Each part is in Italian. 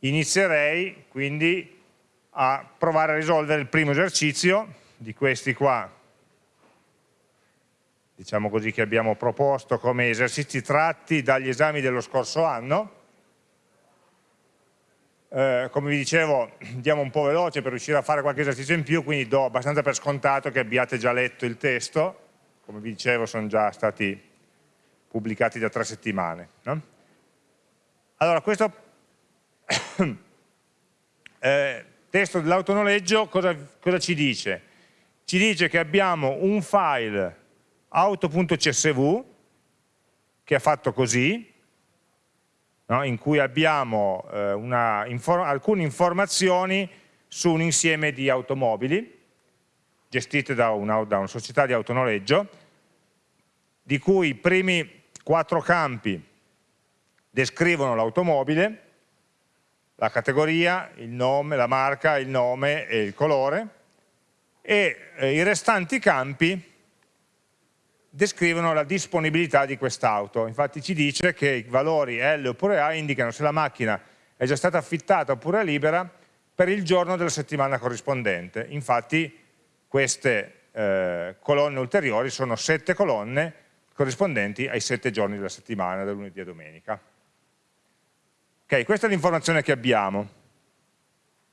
inizierei quindi a provare a risolvere il primo esercizio di questi qua, diciamo così, che abbiamo proposto come esercizi tratti dagli esami dello scorso anno. Eh, come vi dicevo, andiamo un po' veloce per riuscire a fare qualche esercizio in più, quindi do abbastanza per scontato che abbiate già letto il testo, come vi dicevo sono già stati pubblicati da tre settimane. No? Allora, questo eh, testo dell'autonoleggio cosa, cosa ci dice? Ci dice che abbiamo un file auto.csv che è fatto così, no? in cui abbiamo eh, una, infor alcune informazioni su un insieme di automobili gestite da una, da una società di autonoleggio, di cui i primi quattro campi descrivono l'automobile, la categoria, il nome, la marca, il nome e il colore e eh, i restanti campi descrivono la disponibilità di quest'auto. Infatti ci dice che i valori L oppure A indicano se la macchina è già stata affittata oppure libera per il giorno della settimana corrispondente. Infatti queste eh, colonne ulteriori sono sette colonne corrispondenti ai sette giorni della settimana, da lunedì a domenica. Ok, questa è l'informazione che abbiamo.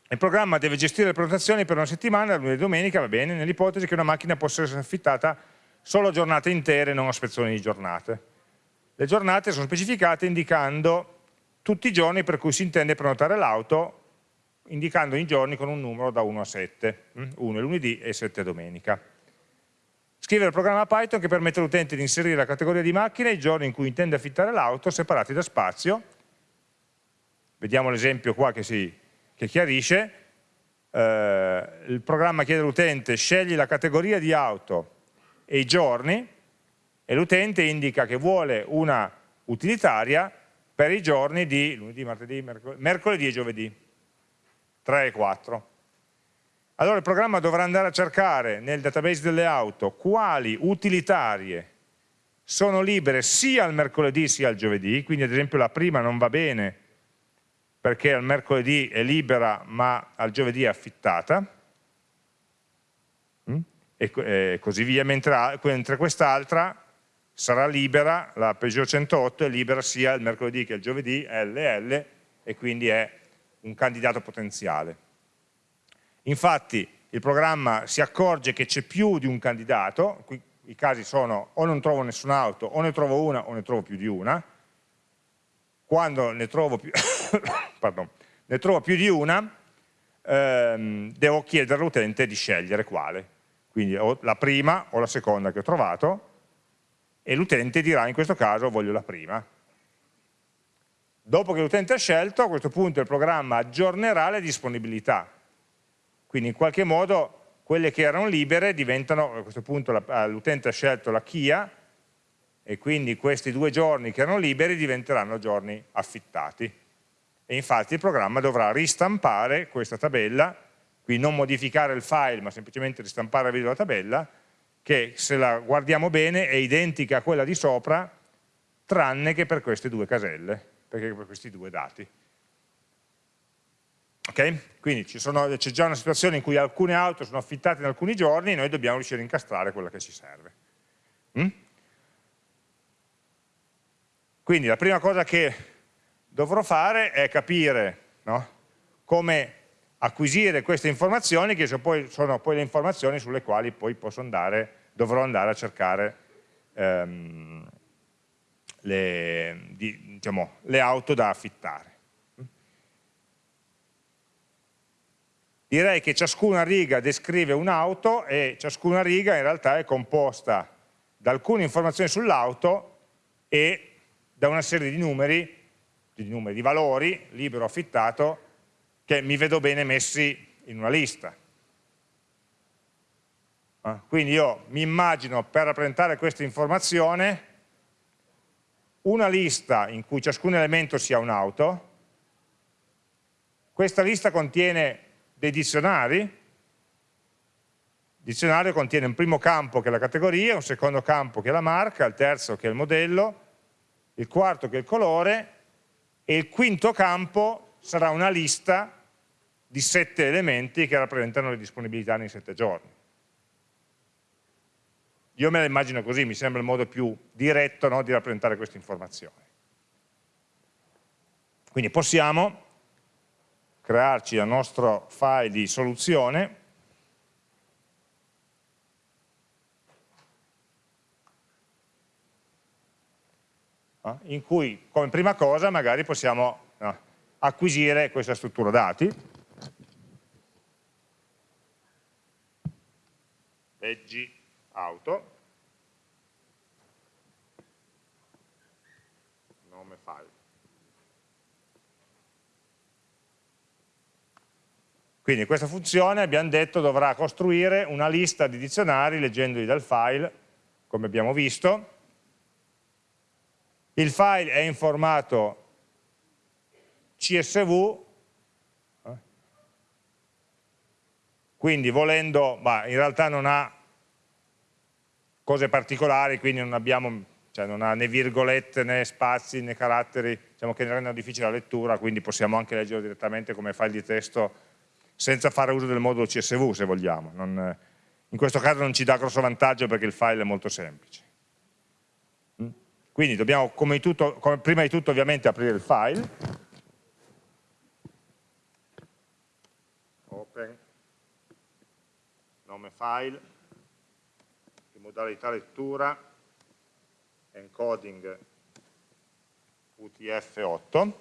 Il programma deve gestire le prenotazioni per una settimana, lunedì a domenica, va bene, nell'ipotesi che una macchina possa essere affittata solo giornate intere, non a spezzoni di giornate. Le giornate sono specificate indicando tutti i giorni per cui si intende prenotare l'auto, indicando i giorni con un numero da 1 a 7, 1 è lunedì e 7 è domenica. Scrivere il programma Python che permette all'utente di inserire la categoria di macchina e i giorni in cui intende affittare l'auto separati da spazio vediamo l'esempio qua che, si, che chiarisce, eh, il programma chiede all'utente scegli la categoria di auto e i giorni e l'utente indica che vuole una utilitaria per i giorni di lunedì, martedì, mercoledì, mercoledì e giovedì, 3 e 4. Allora il programma dovrà andare a cercare nel database delle auto quali utilitarie sono libere sia il mercoledì sia il giovedì, quindi ad esempio la prima non va bene perché al mercoledì è libera ma al giovedì è affittata mm? e, così via, mentre, quest'altra sarà libera, la Peugeot 108 è libera sia il mercoledì che il giovedì, LL, e quindi è un candidato potenziale. Infatti il programma si accorge che c'è più di un candidato, qui i casi sono o non trovo nessun'auto, o ne trovo una o ne trovo più di una, quando ne trovo più, pardon, ne trovo più di una, ehm, devo chiedere all'utente di scegliere quale. Quindi o la prima o la seconda che ho trovato e l'utente dirà in questo caso voglio la prima. Dopo che l'utente ha scelto, a questo punto il programma aggiornerà le disponibilità. Quindi in qualche modo quelle che erano libere diventano, a questo punto l'utente ha scelto la Kia, e quindi questi due giorni che erano liberi diventeranno giorni affittati e infatti il programma dovrà ristampare questa tabella, qui non modificare il file ma semplicemente ristampare la video tabella che se la guardiamo bene è identica a quella di sopra tranne che per queste due caselle, perché per questi due dati. Ok? Quindi c'è già una situazione in cui alcune auto sono affittate in alcuni giorni e noi dobbiamo riuscire a incastrare quella che ci serve. Mm? Quindi la prima cosa che dovrò fare è capire no? come acquisire queste informazioni che sono poi, sono poi, le informazioni sulle quali poi andare, dovrò andare a cercare ehm, le, di, diciamo, le auto da affittare. Direi che ciascuna riga descrive un'auto e ciascuna riga in realtà è composta da alcune informazioni sull'auto e da una serie di numeri, di, numeri, di valori, libero affittato, che mi vedo bene messi in una lista. Ah, quindi io mi immagino per rappresentare questa informazione una lista in cui ciascun elemento sia un'auto, questa lista contiene dei dizionari, il dizionario contiene un primo campo che è la categoria, un secondo campo che è la marca, il terzo che è il modello, il quarto che è il colore e il quinto campo sarà una lista di sette elementi che rappresentano le disponibilità nei sette giorni. Io me la immagino così, mi sembra il modo più diretto no, di rappresentare questa informazione. Quindi possiamo crearci il nostro file di soluzione in cui come prima cosa magari possiamo no, acquisire questa struttura dati leggi auto, nome file. Quindi questa funzione abbiamo detto dovrà costruire una lista di dizionari leggendoli dal file, come abbiamo visto. Il file è in formato CSV quindi volendo, bah, in realtà non ha cose particolari, quindi non, abbiamo, cioè non ha né virgolette né spazi né caratteri diciamo che ne rendono difficile la lettura, quindi possiamo anche leggerlo direttamente come file di testo senza fare uso del modulo CSV se vogliamo. Non, in questo caso non ci dà grosso vantaggio perché il file è molto semplice. Quindi dobbiamo come tutto, come prima di tutto ovviamente aprire il file, open. Nome file, di modalità lettura, encoding UTF-8,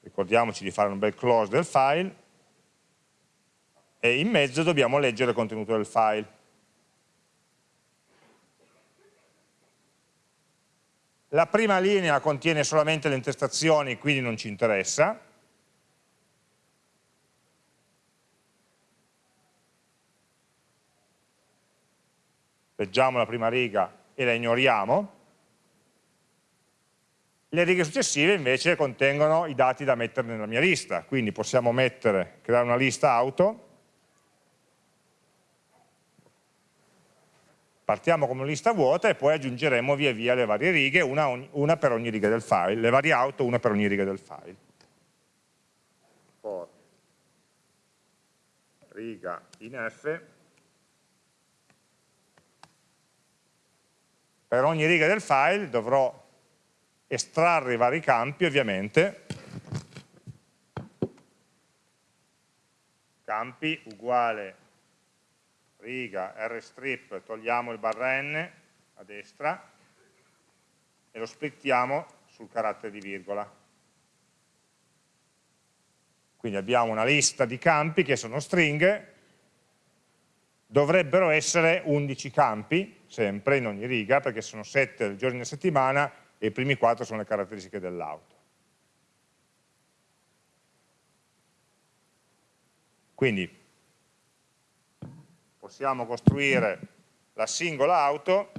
ricordiamoci di fare un bel close del file, e in mezzo dobbiamo leggere il contenuto del file. La prima linea contiene solamente le intestazioni, quindi non ci interessa, leggiamo la prima riga e la ignoriamo, le righe successive invece contengono i dati da mettere nella mia lista, quindi possiamo mettere, creare una lista auto, partiamo come lista vuota e poi aggiungeremo via via le varie righe, una, una per ogni riga del file, le varie auto, una per ogni riga del file. For riga in F per ogni riga del file dovrò estrarre i vari campi ovviamente campi uguale riga rstrip togliamo il barra n a destra e lo splittiamo sul carattere di virgola quindi abbiamo una lista di campi che sono stringhe dovrebbero essere 11 campi, sempre in ogni riga, perché sono 7 giorni a settimana e i primi 4 sono le caratteristiche dell'auto. Quindi possiamo costruire la singola auto,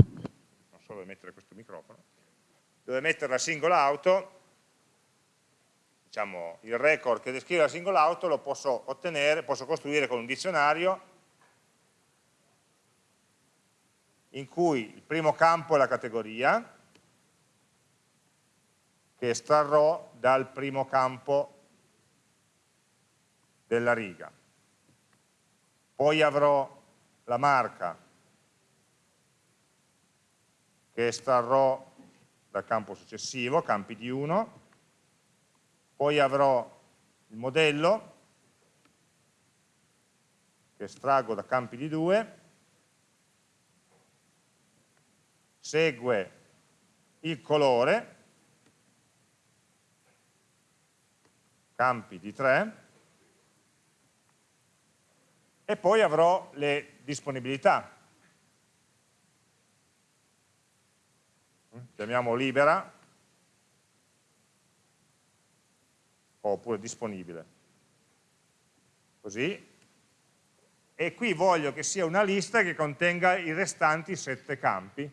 non so dove mettere questo microfono, dove mettere la singola auto, diciamo il record che descrive la singola auto lo posso ottenere, posso costruire con un dizionario in cui il primo campo è la categoria, che estrarrò dal primo campo della riga. Poi avrò la marca, che estrarrò dal campo successivo, campi di 1, poi avrò il modello, che estraggo da campi di 2, segue il colore, campi di 3, e poi avrò le disponibilità. Chiamiamo libera, oppure disponibile. Così. E qui voglio che sia una lista che contenga i restanti sette campi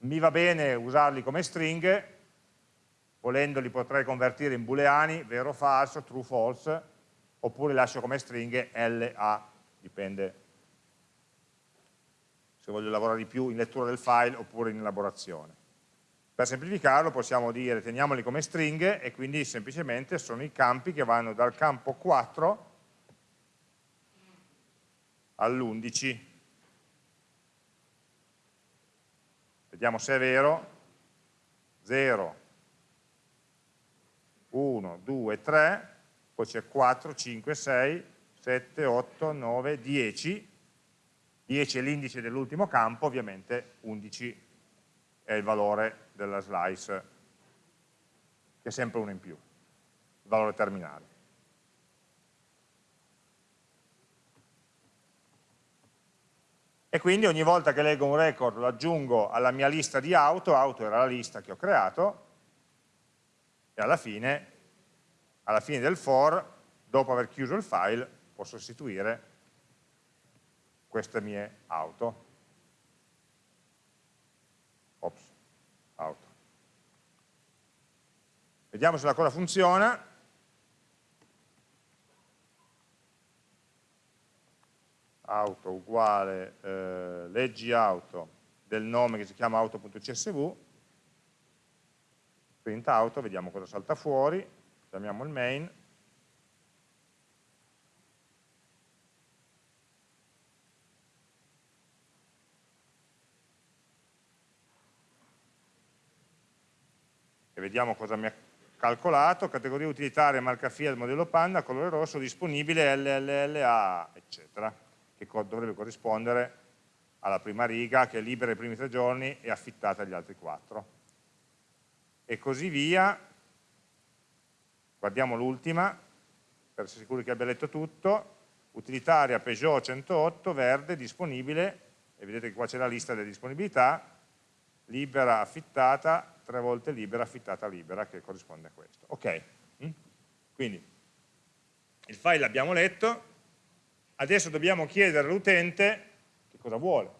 mi va bene usarli come stringhe, volendo li potrei convertire in booleani, vero o falso, true false, oppure lascio come stringhe LA, dipende se voglio lavorare di più in lettura del file oppure in elaborazione. Per semplificarlo possiamo dire teniamoli come stringhe e quindi semplicemente sono i campi che vanno dal campo 4 all'11. Vediamo se è vero. 0, 1, 2, 3, poi c'è 4, 5, 6, 7, 8, 9, 10. 10 è l'indice dell'ultimo campo, ovviamente 11 è il valore della slice, che è sempre uno in più, il valore terminale. e quindi ogni volta che leggo un record lo aggiungo alla mia lista di auto, auto era la lista che ho creato, e alla fine, alla fine del for, dopo aver chiuso il file, posso sostituire queste mie auto. Ops, auto. Vediamo se la cosa funziona. auto uguale eh, leggi auto del nome che si chiama auto.csv, print auto, vediamo cosa salta fuori, chiamiamo il main, vediamo cosa mi ha calcolato, categoria utilitaria, marca Fiat, modello Panda, colore rosso, disponibile LLLA, eccetera che dovrebbe corrispondere alla prima riga che è libera i primi tre giorni e affittata agli altri quattro. E così via, guardiamo l'ultima, per essere sicuri che abbia letto tutto, utilitaria Peugeot 108, verde, disponibile, e vedete che qua c'è la lista delle disponibilità, libera, affittata, tre volte libera, affittata, libera, che corrisponde a questo. Ok, mm? quindi il file l'abbiamo letto, Adesso dobbiamo chiedere all'utente che cosa vuole.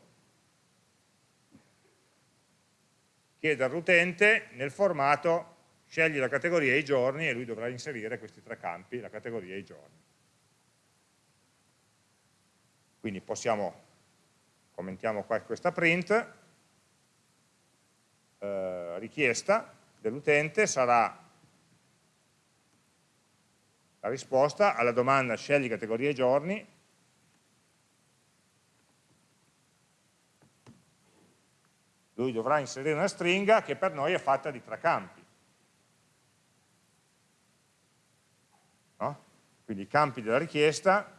Chiedere all'utente nel formato scegli la categoria e i giorni e lui dovrà inserire questi tre campi, la categoria e i giorni. Quindi possiamo, commentiamo qua questa print, eh, richiesta dell'utente sarà la risposta alla domanda scegli categoria giorni lui dovrà inserire una stringa che per noi è fatta di tre campi. No? Quindi i campi della richiesta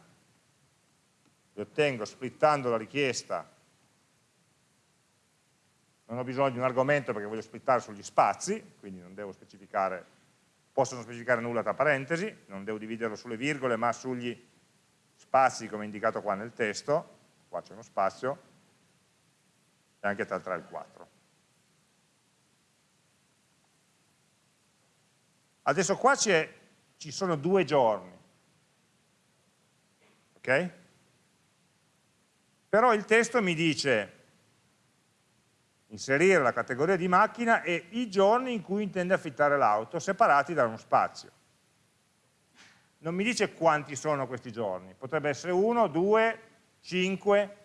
li ottengo splittando la richiesta, non ho bisogno di un argomento perché voglio splittare sugli spazi, quindi non devo specificare, posso non specificare nulla tra parentesi, non devo dividerlo sulle virgole ma sugli spazi come indicato qua nel testo, qua c'è uno spazio, e anche tra il 3 e il 4. Adesso qua ci sono due giorni, ok? Però il testo mi dice inserire la categoria di macchina e i giorni in cui intende affittare l'auto, separati da uno spazio. Non mi dice quanti sono questi giorni, potrebbe essere uno, due, cinque,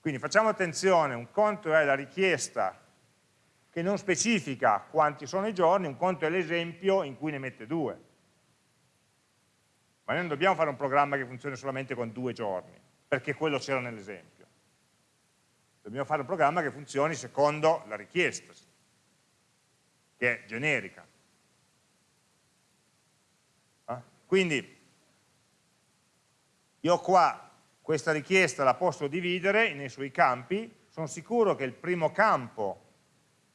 quindi facciamo attenzione, un conto è la richiesta che non specifica quanti sono i giorni, un conto è l'esempio in cui ne mette due. Ma noi non dobbiamo fare un programma che funzioni solamente con due giorni, perché quello c'era nell'esempio. Dobbiamo fare un programma che funzioni secondo la richiesta, che è generica. Eh? Quindi io qua questa richiesta la posso dividere nei suoi campi, sono sicuro che il primo campo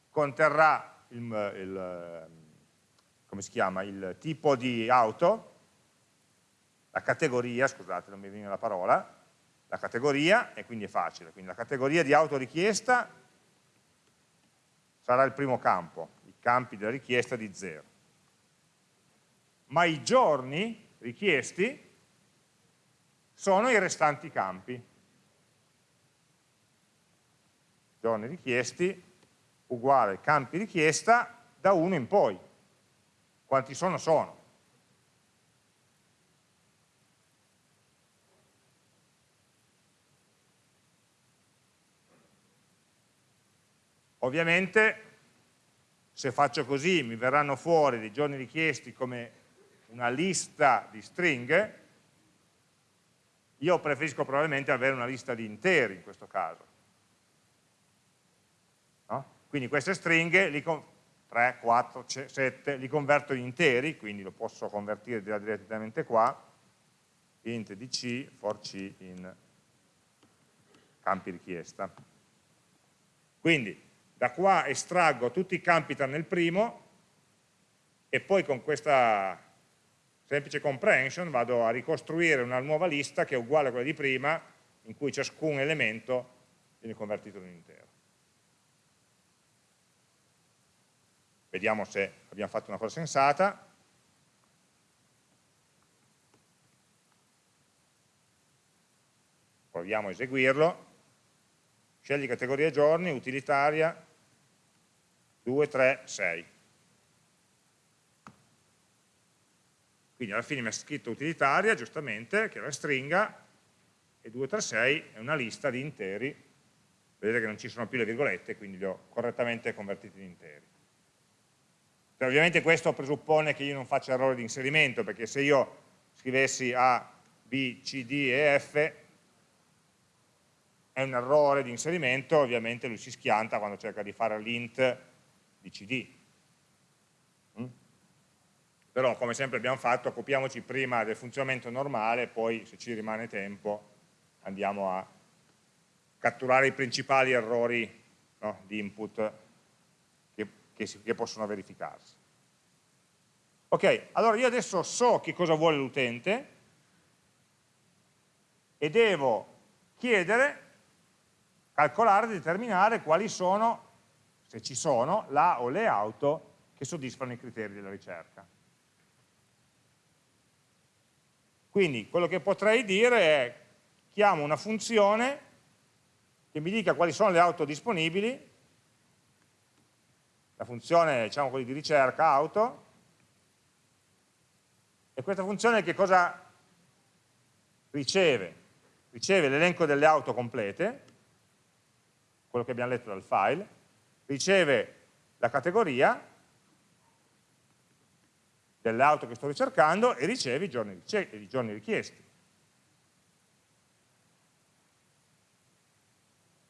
conterrà il, il, chiama, il tipo di auto, la categoria, scusate non mi viene la parola, la categoria, e quindi è facile, quindi la categoria di auto richiesta sarà il primo campo, i campi della richiesta di 0. Ma i giorni richiesti sono i restanti campi. Giorni richiesti uguale campi richiesta da 1 in poi. Quanti sono? Sono. Ovviamente se faccio così mi verranno fuori dei giorni richiesti come una lista di stringhe, io preferisco probabilmente avere una lista di interi in questo caso. No? Quindi queste stringhe, li 3, 4, 7, li converto in interi, quindi lo posso convertire direttamente qua, int di c for c in campi richiesta. Quindi da qua estraggo tutti i campi tranne il primo e poi con questa semplice comprehension vado a ricostruire una nuova lista che è uguale a quella di prima in cui ciascun elemento viene convertito in un intero. Vediamo se abbiamo fatto una cosa sensata. Proviamo a eseguirlo. Scegli categoria giorni, utilitaria, 2, 3, 6. Quindi alla fine mi ha scritto utilitaria, giustamente, che è una stringa, e 236 è una lista di interi. Vedete che non ci sono più le virgolette, quindi li ho correttamente convertiti in interi. Cioè, ovviamente questo presuppone che io non faccia errori di inserimento, perché se io scrivessi A, B, C, D e F, è un errore di inserimento, ovviamente lui si schianta quando cerca di fare l'int di CD però come sempre abbiamo fatto occupiamoci prima del funzionamento normale poi se ci rimane tempo andiamo a catturare i principali errori no, di input che, che, si, che possono verificarsi. Ok, allora io adesso so che cosa vuole l'utente e devo chiedere, calcolare, determinare quali sono, se ci sono, la o le auto che soddisfano i criteri della ricerca. Quindi quello che potrei dire è chiamo una funzione che mi dica quali sono le auto disponibili, la funzione diciamo così, di ricerca auto, e questa funzione che cosa riceve? Riceve l'elenco delle auto complete, quello che abbiamo letto dal file, riceve la categoria delle auto che sto ricercando e ricevi i giorni, i giorni richiesti.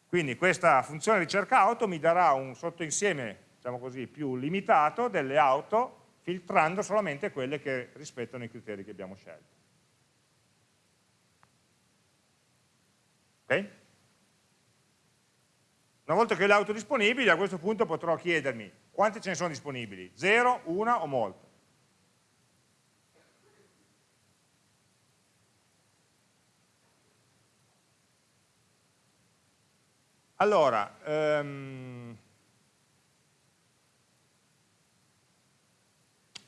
Quindi questa funzione ricerca auto mi darà un sottoinsieme, diciamo così, più limitato delle auto, filtrando solamente quelle che rispettano i criteri che abbiamo scelto. Ok? Una volta che ho le auto disponibili, a questo punto potrò chiedermi quante ce ne sono disponibili, 0, 1 o molte. Allora, ehm,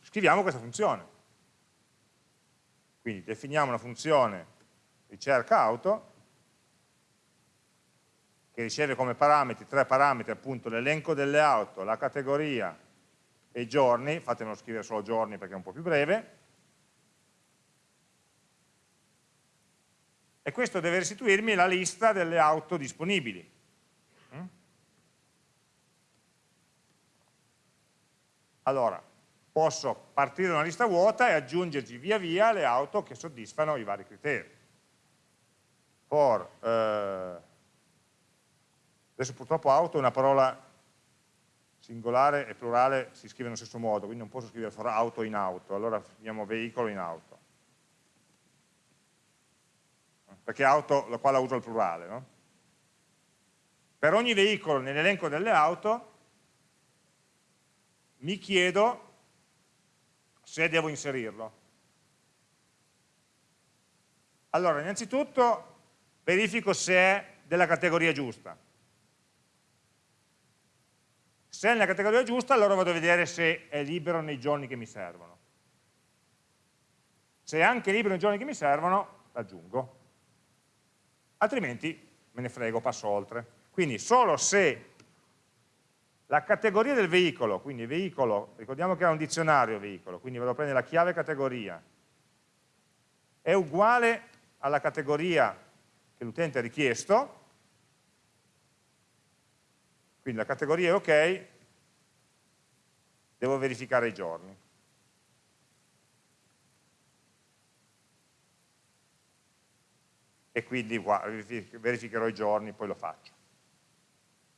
scriviamo questa funzione. Quindi definiamo una funzione ricerca auto che riceve come parametri, tre parametri appunto l'elenco delle auto, la categoria e i giorni, fatemelo scrivere solo giorni perché è un po' più breve, e questo deve restituirmi la lista delle auto disponibili. Allora, posso partire da una lista vuota e aggiungerci via via le auto che soddisfano i vari criteri. For, eh, adesso purtroppo auto è una parola singolare e plurale si scrive nello stesso modo, quindi non posso scrivere for auto in auto, allora scriviamo veicolo in auto. Perché auto, la la uso al plurale, no? Per ogni veicolo nell'elenco delle auto mi chiedo se devo inserirlo. Allora, innanzitutto verifico se è della categoria giusta. Se è nella categoria giusta, allora vado a vedere se è libero nei giorni che mi servono. Se è anche libero nei giorni che mi servono, l'aggiungo. Altrimenti me ne frego, passo oltre. Quindi solo se la categoria del veicolo, quindi veicolo, ricordiamo che era un dizionario veicolo, quindi vado a prendere la chiave categoria, è uguale alla categoria che l'utente ha richiesto, Quindi la categoria è ok, devo verificare i giorni. E quindi qua, verificherò i giorni, poi lo faccio.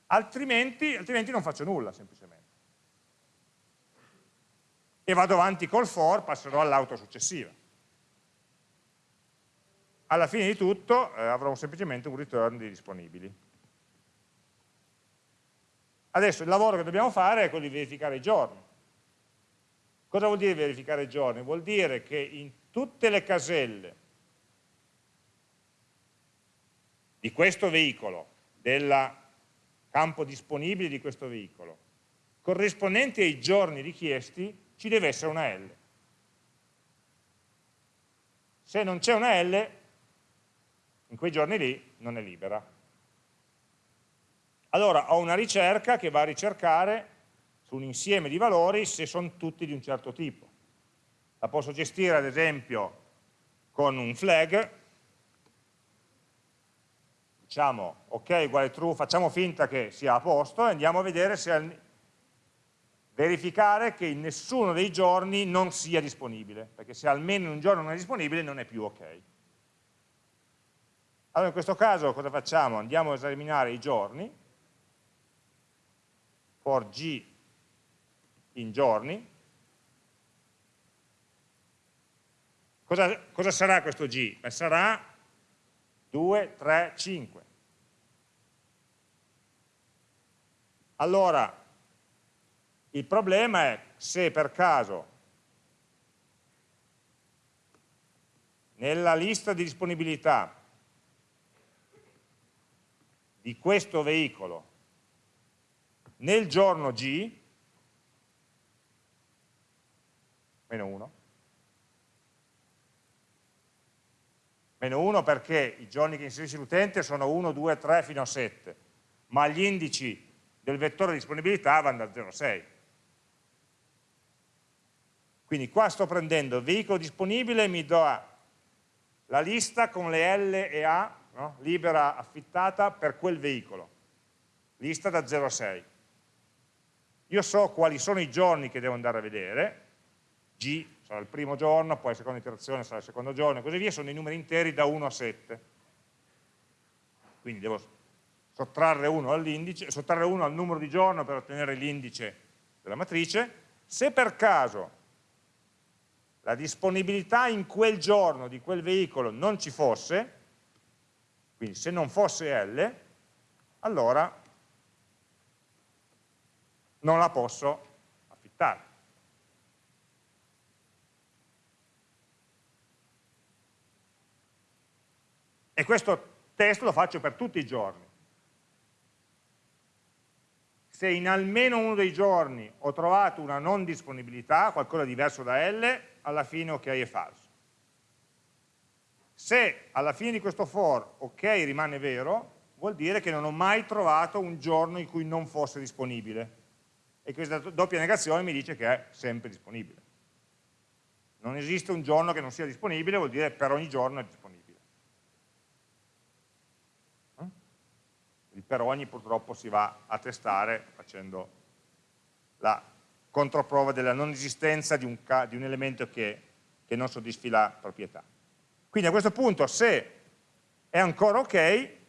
Altrimenti, altrimenti non faccio nulla, semplicemente. E vado avanti col for, passerò all'auto successiva. Alla fine di tutto eh, avrò semplicemente un return di disponibili. Adesso il lavoro che dobbiamo fare è quello di verificare i giorni. Cosa vuol dire verificare i giorni? Vuol dire che in tutte le caselle di questo veicolo, del campo disponibile di questo veicolo, corrispondenti ai giorni richiesti, ci deve essere una L. Se non c'è una L, in quei giorni lì non è libera. Allora ho una ricerca che va a ricercare su un insieme di valori se sono tutti di un certo tipo. La posso gestire ad esempio con un flag, diciamo ok uguale true, facciamo finta che sia a posto e andiamo a vedere se verificare che in nessuno dei giorni non sia disponibile, perché se almeno in un giorno non è disponibile non è più ok. Allora in questo caso cosa facciamo? Andiamo a esaminare i giorni, for g in giorni. Cosa, cosa sarà questo g? Beh, sarà 2, 3, 5. Allora, il problema è se per caso nella lista di disponibilità di questo veicolo nel giorno G, meno 1, meno 1 perché i giorni che inserisce l'utente sono 1, 2, 3 fino a 7, ma gli indici del vettore di disponibilità vanno da 0 a 6. Quindi qua sto prendendo il veicolo disponibile mi do la lista con le L e A, no? libera affittata per quel veicolo, lista da 0 a 6 io so quali sono i giorni che devo andare a vedere, G sarà il primo giorno, poi la seconda iterazione sarà il secondo giorno e così via, sono i numeri interi da 1 a 7. Quindi devo sottrarre 1 all'indice, sottrarre 1 al numero di giorno per ottenere l'indice della matrice. Se per caso la disponibilità in quel giorno di quel veicolo non ci fosse, quindi se non fosse L, allora non la posso affittare. E questo test lo faccio per tutti i giorni. Se in almeno uno dei giorni ho trovato una non disponibilità, qualcosa di diverso da L, alla fine ok è falso. Se alla fine di questo for ok rimane vero, vuol dire che non ho mai trovato un giorno in cui non fosse disponibile e questa doppia negazione mi dice che è sempre disponibile. Non esiste un giorno che non sia disponibile, vuol dire per ogni giorno è disponibile. Eh? Il per ogni purtroppo si va a testare facendo la controprova della non esistenza di un, di un elemento che, che non soddisfi la proprietà. Quindi a questo punto se è ancora ok, e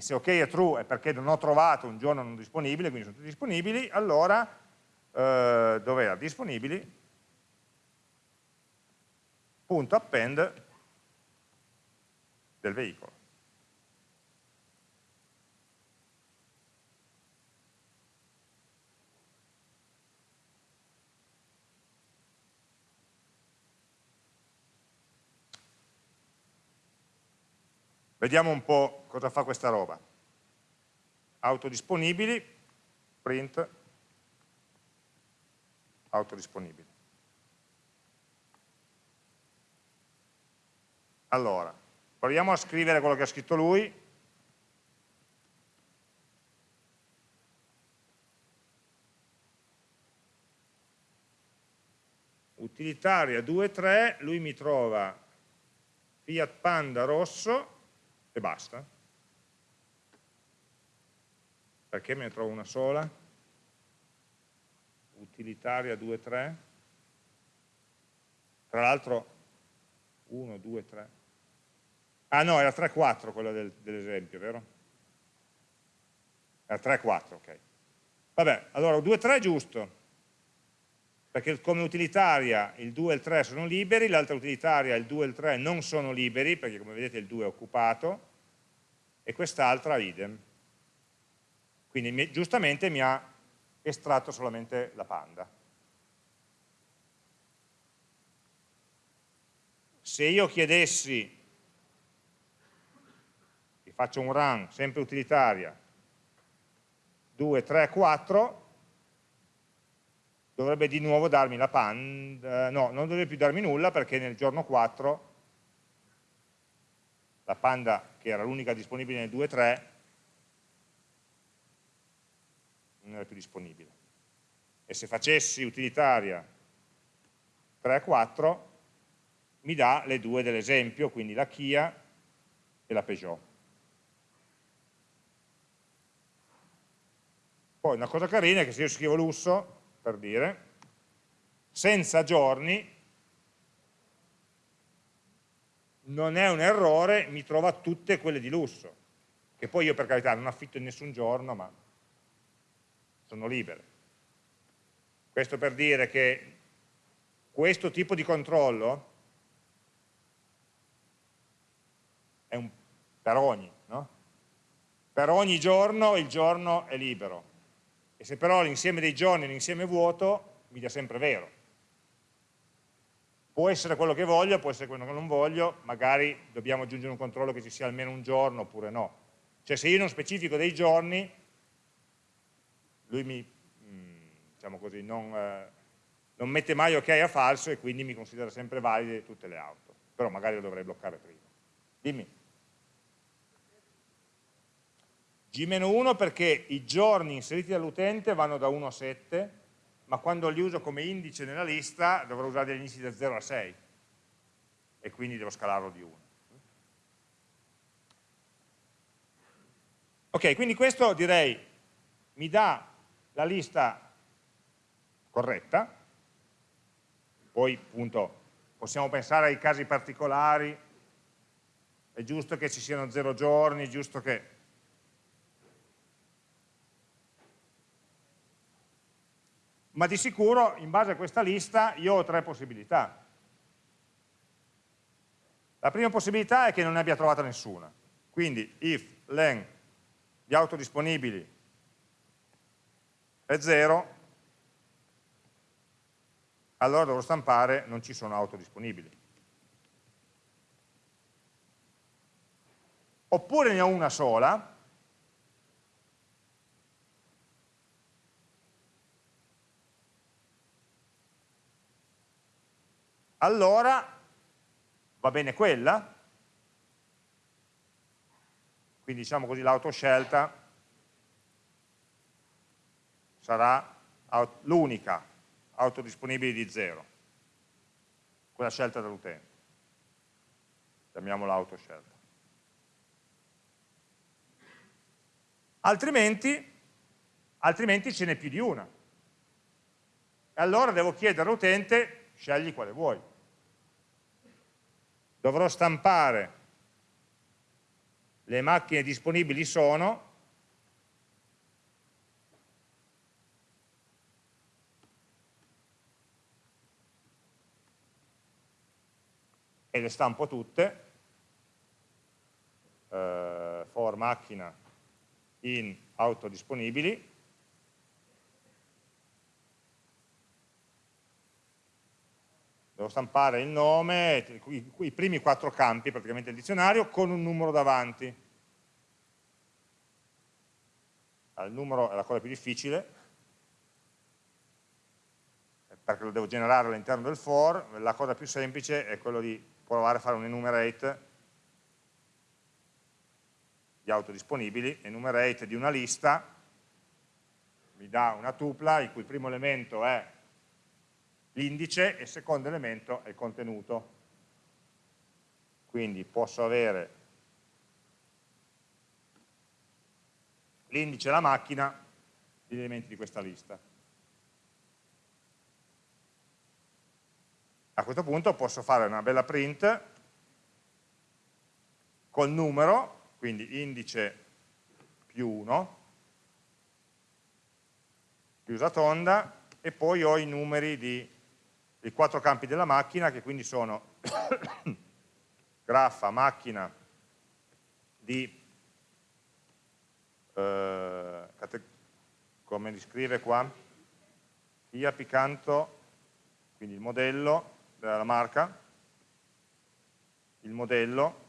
se ok è true è perché non ho trovato un giorno non disponibile, quindi sono tutti disponibili, allora eh, dov'era? Disponibili, punto append del veicolo. Vediamo un po' cosa fa questa roba. Autodisponibili, print, autodisponibili. Allora, proviamo a scrivere quello che ha scritto lui. Utilitaria 2.3, lui mi trova Fiat Panda rosso e basta. perché me ne trovo una sola? Utilitaria 2, 3. Tra l'altro 1, 2, 3. Ah no, era 3, 4 quella del, dell'esempio, vero? Era 3, 4, ok. Vabbè, allora 2, 3 è giusto, perché come utilitaria il 2 e il 3 sono liberi, l'altra utilitaria il 2 e il 3 non sono liberi, perché come vedete il 2 è occupato, e quest'altra idem. Quindi giustamente mi ha estratto solamente la panda. Se io chiedessi, vi faccio un run, sempre utilitaria, 2, 3, 4, dovrebbe di nuovo darmi la panda, no, non dovrebbe più darmi nulla perché nel giorno 4 la panda che era l'unica disponibile nel 2.3 non era più disponibile e se facessi utilitaria 3.4 mi dà le due dell'esempio, quindi la Kia e la Peugeot. Poi una cosa carina è che se io scrivo lusso per dire, senza giorni non è un errore, mi trova tutte quelle di lusso, che poi io per carità non affitto in nessun giorno, ma sono libere. Questo per dire che questo tipo di controllo è un, per ogni, no? Per ogni giorno il giorno è libero, e se però l'insieme dei giorni è un insieme vuoto, mi dà sempre vero. Può essere quello che voglio, può essere quello che non voglio, magari dobbiamo aggiungere un controllo che ci sia almeno un giorno oppure no. Cioè se io non specifico dei giorni, lui mi, mm, diciamo così, non, eh, non mette mai ok a falso e quindi mi considera sempre valide tutte le auto. Però magari lo dovrei bloccare prima. Dimmi. G-1 perché i giorni inseriti dall'utente vanno da 1 a 7, ma quando li uso come indice nella lista dovrò usare degli indici da 0 a 6 e quindi devo scalarlo di 1. Ok, quindi questo direi mi dà la lista corretta, poi appunto possiamo pensare ai casi particolari, è giusto che ci siano 0 giorni, è giusto che ma di sicuro in base a questa lista io ho tre possibilità. La prima possibilità è che non ne abbia trovata nessuna, quindi if len di auto disponibili è 0, allora dovrò stampare non ci sono auto disponibili. Oppure ne ho una sola, allora va bene quella, quindi diciamo così l'autoscelta sarà l'unica auto disponibile di zero, quella scelta dall'utente, chiamiamola autoscelta. Altrimenti, altrimenti ce n'è più di una. E allora devo chiedere all'utente scegli quale vuoi. Dovrò stampare le macchine disponibili sono e le stampo tutte eh, for macchina in auto devo stampare il nome, i, i primi quattro campi praticamente del dizionario con un numero davanti. il numero è la cosa più difficile, perché lo devo generare all'interno del for, la cosa più semplice è quello di provare a fare un enumerate di auto disponibili, enumerate di una lista, mi dà una tupla il cui primo elemento è l'indice e il secondo elemento è il contenuto. Quindi posso avere l'indice e la macchina, gli elementi di questa lista. A questo punto posso fare una bella print col numero, quindi indice più 1, chiusa tonda, e poi ho i numeri di, dei quattro campi della macchina, che quindi sono graffa, macchina di, eh, come scrive qua, IA Picanto, quindi il modello della marca, il modello,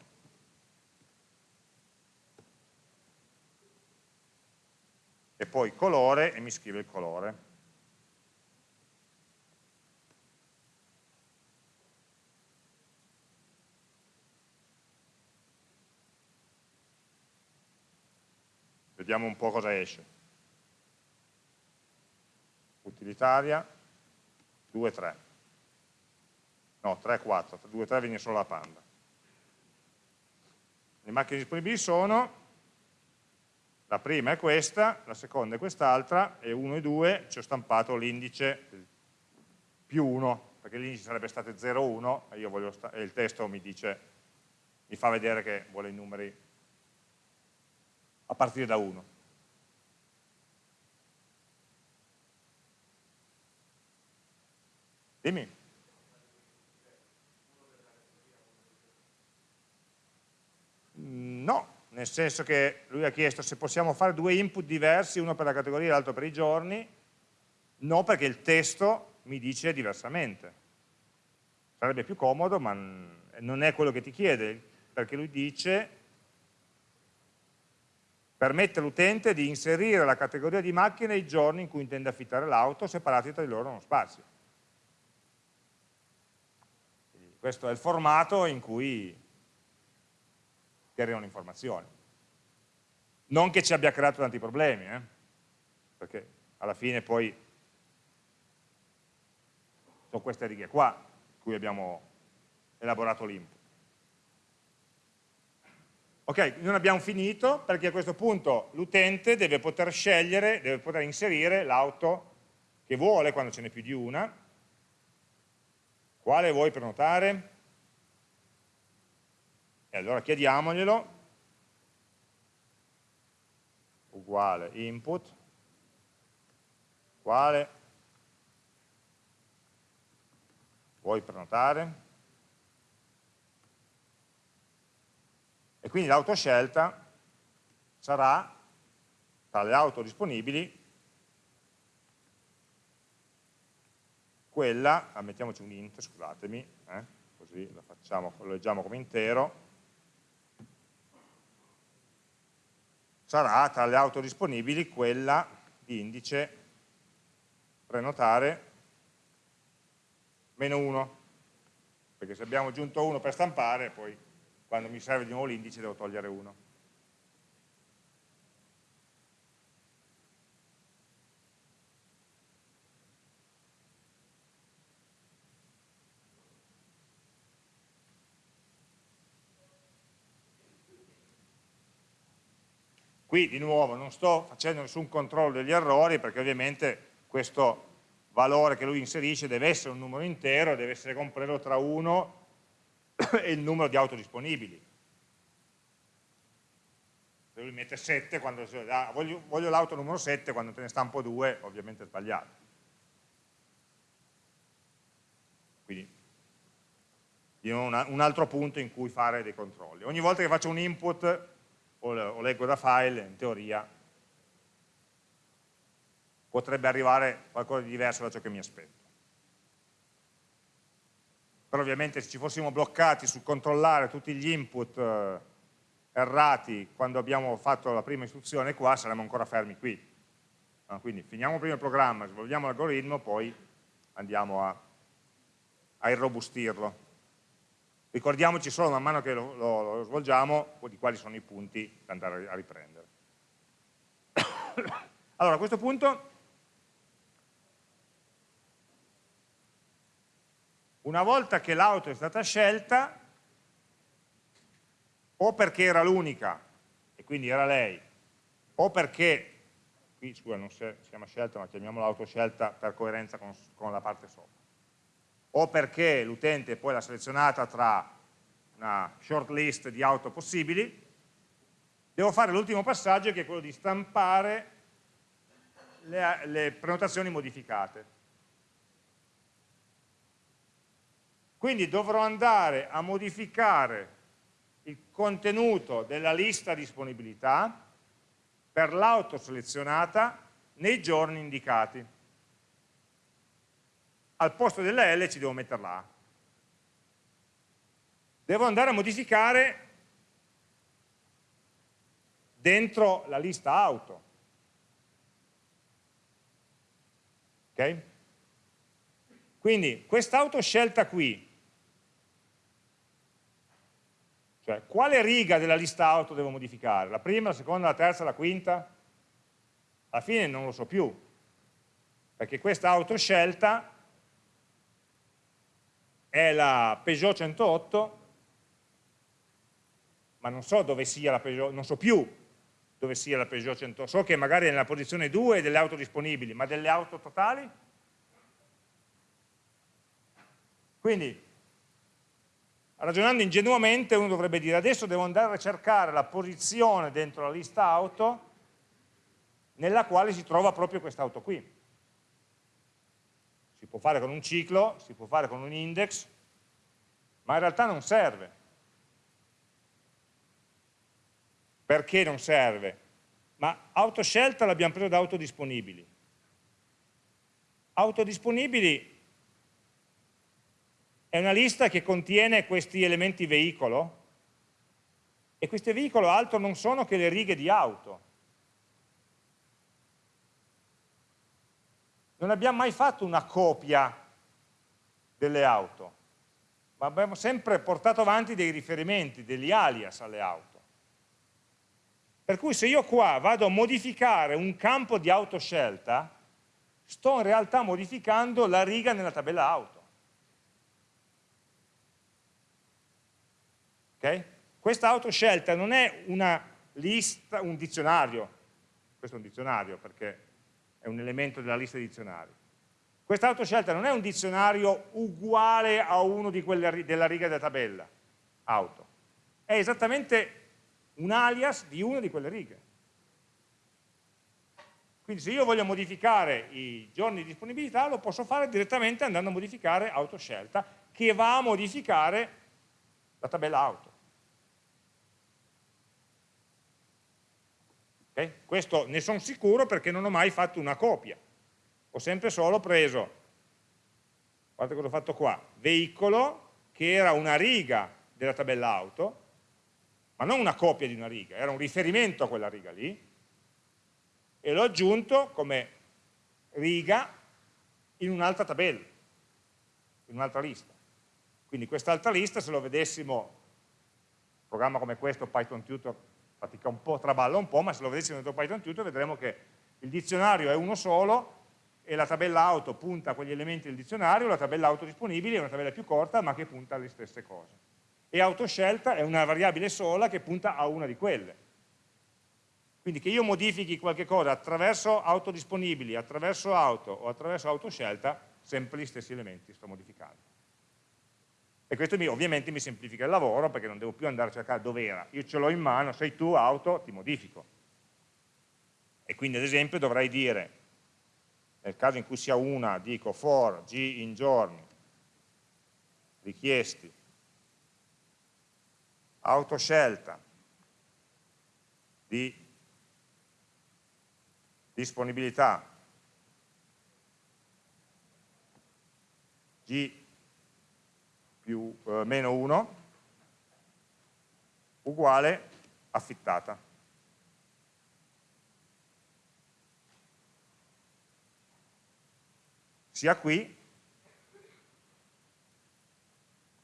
e poi colore e mi scrive il colore. Vediamo un po' cosa esce. Utilitaria, 2, 3. No, 3, 4, 2, 3 viene solo la panda. Le macchine disponibili sono la prima è questa, la seconda è quest'altra e 1 e 2 ci ho stampato l'indice più 1, perché l'indice sarebbe stato 0, 1 e, e il testo mi dice, mi fa vedere che vuole i numeri a partire da 1. Dimmi. No, nel senso che lui ha chiesto se possiamo fare due input diversi, uno per la categoria e l'altro per i giorni, no perché il testo mi dice diversamente. Sarebbe più comodo, ma non è quello che ti chiede, perché lui dice permette all'utente di inserire la categoria di macchine e i giorni in cui intende affittare l'auto separati tra di loro uno spazio. Quindi questo è il formato in cui che arrivano informazioni. Non che ci abbia creato tanti problemi, eh? perché alla fine poi sono queste righe qua in cui abbiamo elaborato l'input. Ok, non abbiamo finito perché a questo punto l'utente deve poter scegliere, deve poter inserire l'auto che vuole quando ce n'è più di una. Quale vuoi prenotare? E allora chiediamoglielo, uguale input, quale vuoi prenotare? E quindi l'autoscelta sarà tra le auto disponibili quella, ah, mettiamoci un int, scusatemi, eh, così lo, facciamo, lo leggiamo come intero, sarà tra le auto disponibili quella di indice prenotare meno 1, perché se abbiamo aggiunto 1 per stampare, poi quando mi serve di nuovo l'indice devo togliere 1. Qui di nuovo non sto facendo nessun controllo degli errori perché ovviamente questo valore che lui inserisce deve essere un numero intero, deve essere compreso tra 1 e il numero di auto disponibili. Se lui mette 7, quando ah, voglio, voglio l'auto numero 7, quando te ne stampo 2, ovviamente è sbagliato. Quindi un altro punto in cui fare dei controlli. Ogni volta che faccio un input o leggo da file, in teoria potrebbe arrivare qualcosa di diverso da ciò che mi aspetto. Però ovviamente se ci fossimo bloccati sul controllare tutti gli input eh, errati quando abbiamo fatto la prima istruzione qua, saremmo ancora fermi qui. No? Quindi finiamo prima il programma, svolviamo l'algoritmo, poi andiamo a, a irrobustirlo. Ricordiamoci solo man mano che lo, lo, lo svolgiamo di quali sono i punti da andare a riprendere. allora, a questo punto, una volta che l'auto è stata scelta, o perché era l'unica, e quindi era lei, o perché, qui scusa non si chiama scelta ma chiamiamola autoscelta per coerenza con, con la parte sopra, o perché l'utente poi l'ha selezionata tra una short list di auto possibili, devo fare l'ultimo passaggio che è quello di stampare le, le prenotazioni modificate. Quindi dovrò andare a modificare il contenuto della lista disponibilità per l'auto selezionata nei giorni indicati. Al posto della L ci devo mettere la A. Devo andare a modificare dentro la lista auto. Ok? Quindi questa auto scelta qui Cioè, quale riga della lista auto devo modificare? La prima, la seconda, la terza, la quinta? Alla fine non lo so più, perché questa auto scelta è la Peugeot 108, ma non so dove sia la Peugeot, non so più dove sia la Peugeot 108, so che magari è nella posizione 2 delle auto disponibili, ma delle auto totali? Quindi ragionando ingenuamente uno dovrebbe dire adesso devo andare a cercare la posizione dentro la lista auto nella quale si trova proprio quest'auto qui. Si può fare con un ciclo, si può fare con un index, ma in realtà non serve. Perché non serve? Ma autoscelta l'abbiamo preso da autodisponibili. Autodisponibili è una lista che contiene questi elementi veicolo e questi veicolo altro non sono che le righe di auto. Non abbiamo mai fatto una copia delle auto, ma abbiamo sempre portato avanti dei riferimenti, degli alias alle auto. Per cui se io qua vado a modificare un campo di autoscelta, sto in realtà modificando la riga nella tabella auto. Okay? Questa autoscelta non è una lista, un dizionario, questo è un dizionario perché è un elemento della lista di dizionari. Questa autoscelta non è un dizionario uguale a uno di quelle, della riga della tabella, auto. È esattamente un alias di una di quelle righe. Quindi se io voglio modificare i giorni di disponibilità lo posso fare direttamente andando a modificare autoscelta che va a modificare la tabella auto. Okay? Questo ne sono sicuro perché non ho mai fatto una copia. Ho sempre solo preso, guardate cosa ho fatto qua, veicolo, che era una riga della tabella auto, ma non una copia di una riga, era un riferimento a quella riga lì, e l'ho aggiunto come riga in un'altra tabella, in un'altra lista. Quindi quest'altra lista, se lo vedessimo, programma come questo, Python Tutor, fatica un po', traballa un po', ma se lo vedessimo dentro Python Tutor vedremo che il dizionario è uno solo e la tabella auto punta a quegli elementi del dizionario, la tabella auto disponibile è una tabella più corta ma che punta alle stesse cose. E autoscelta è una variabile sola che punta a una di quelle. Quindi che io modifichi qualche cosa attraverso auto disponibili, attraverso auto o attraverso autoscelta, sempre gli stessi elementi sto modificando. E questo mi, ovviamente mi semplifica il lavoro perché non devo più andare a cercare dove era. Io ce l'ho in mano, sei tu, auto, ti modifico. E quindi ad esempio dovrei dire, nel caso in cui sia una, dico for g in giorni, richiesti, autoscelta di disponibilità g più eh, meno 1 uguale affittata. Sia qui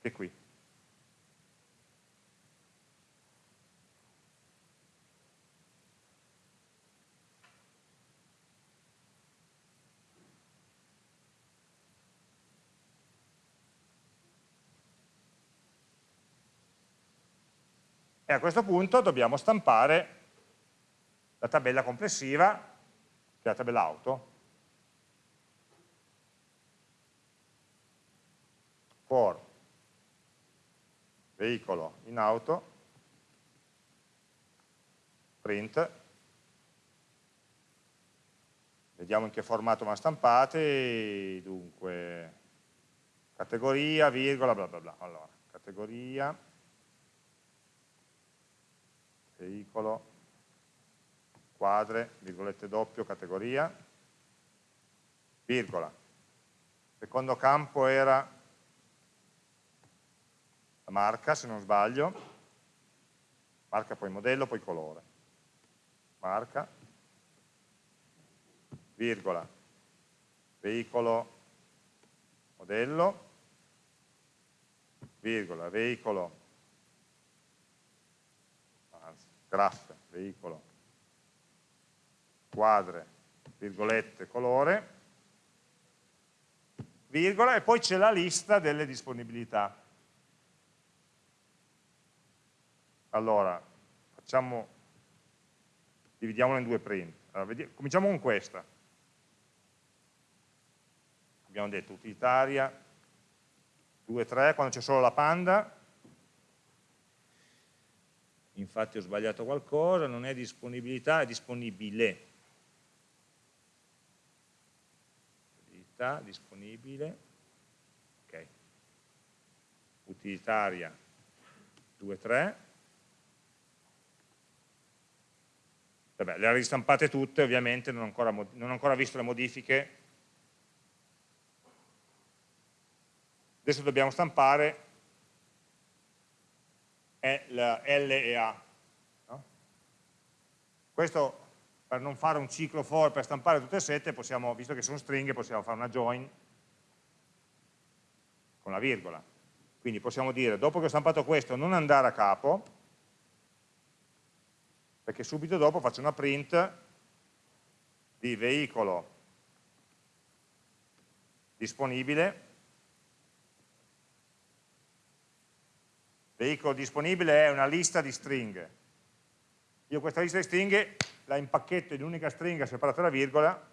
che qui. A questo punto dobbiamo stampare la tabella complessiva, che è la tabella auto, for veicolo in auto, print, vediamo in che formato vanno stampate, dunque categoria, virgola, bla bla bla, allora, categoria, veicolo, quadre, virgolette doppio, categoria, virgola. Secondo campo era la marca, se non sbaglio, marca poi modello, poi colore. Marca, virgola, veicolo, modello, virgola, veicolo, graph, veicolo, quadre, virgolette, colore, virgola, e poi c'è la lista delle disponibilità. Allora, facciamo, dividiamolo in due print. Allora, vediamo, cominciamo con questa. Abbiamo detto utilitaria, 2, 3, quando c'è solo la panda, infatti ho sbagliato qualcosa, non è disponibilità, è disponibile. utilità disponibile, ok, utilitaria. 2.3, vabbè, le ha ristampate tutte, ovviamente non ho ancora, non ho ancora visto le modifiche, adesso dobbiamo stampare L e A. No? Questo per non fare un ciclo for per stampare tutte e sette, possiamo, visto che sono stringhe, possiamo fare una join con la virgola. Quindi possiamo dire, dopo che ho stampato questo, non andare a capo, perché subito dopo faccio una print di veicolo disponibile, veicolo disponibile è una lista di stringhe. Io questa lista di stringhe la impacchetto in un'unica stringa separata da virgola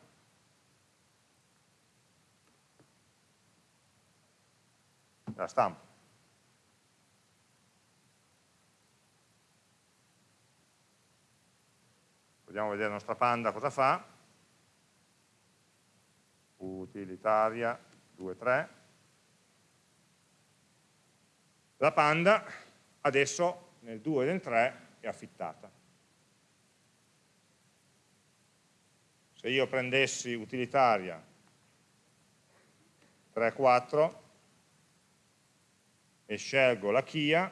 la stampo. Vogliamo vedere la nostra panda cosa fa. Utilitaria 2.3. La panda adesso nel 2 e nel 3 è affittata. se io prendessi utilitaria 3.4 e scelgo la Kia,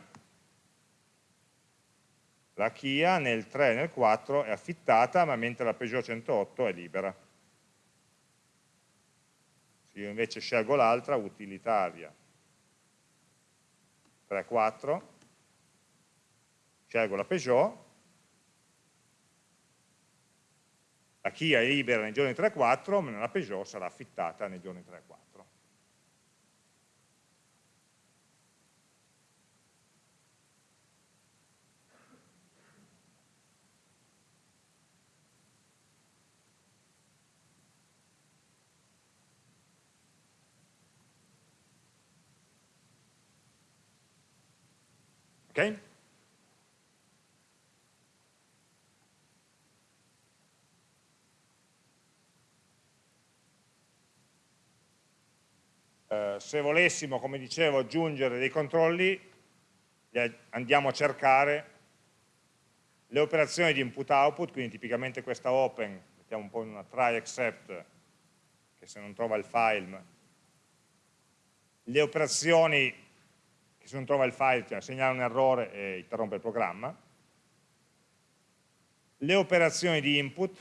la Kia nel 3 e nel 4 è affittata, ma mentre la Peugeot 108 è libera. Se io invece scelgo l'altra, utilitaria 3.4, scelgo la Peugeot, La Kia è libera nei giorni 3-4, ma la Peugeot sarà affittata nei giorni 3-4. Ok? Eh, se volessimo, come dicevo, aggiungere dei controlli, andiamo a cercare le operazioni di input-output, quindi tipicamente questa open, mettiamo un po' in una try except, che se non trova il file, le operazioni se non trova il file cioè segnala un errore e interrompe il programma, le operazioni di input,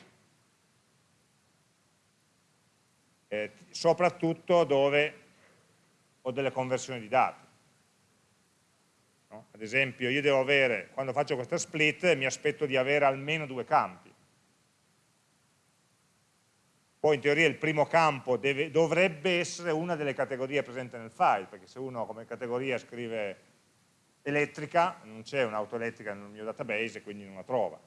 eh, soprattutto dove o delle conversioni di dati. No? Ad esempio io devo avere, quando faccio questa split, mi aspetto di avere almeno due campi. Poi in teoria il primo campo deve, dovrebbe essere una delle categorie presenti nel file, perché se uno come categoria scrive elettrica, non c'è un'auto elettrica nel mio database e quindi non la trova.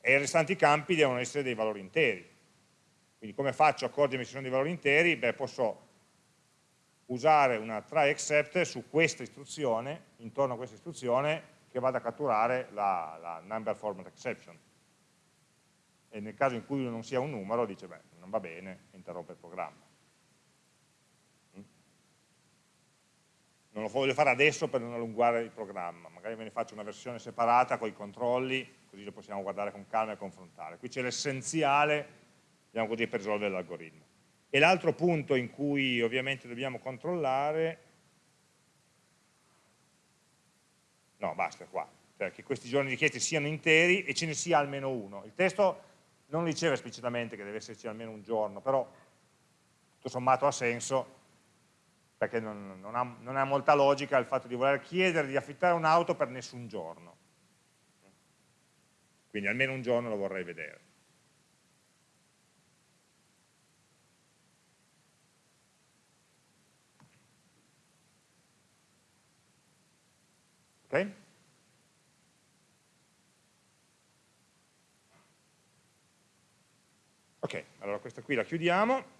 e i restanti campi devono essere dei valori interi. Quindi come faccio a accorgermi se sono dei valori interi? Beh, posso usare una try except su questa istruzione, intorno a questa istruzione, che vada a catturare la, la number format exception. E nel caso in cui non sia un numero, dice, beh, non va bene, interrompe il programma. non lo voglio fare adesso per non allungare il programma, magari ve ne faccio una versione separata con i controlli, così lo possiamo guardare con calma e confrontare. Qui c'è l'essenziale, diciamo così, per risolvere l'algoritmo. E l'altro punto in cui ovviamente dobbiamo controllare, no basta qua, cioè che questi giorni richiesti siano interi e ce ne sia almeno uno. Il testo non diceva esplicitamente che deve esserci almeno un giorno, però tutto sommato ha senso, perché non, non, ha, non, ha, molta logica il fatto di voler chiedere di affittare un'auto per nessun giorno. Quindi almeno un giorno lo vorrei vedere. Ok? Ok, allora questa qui la chiudiamo.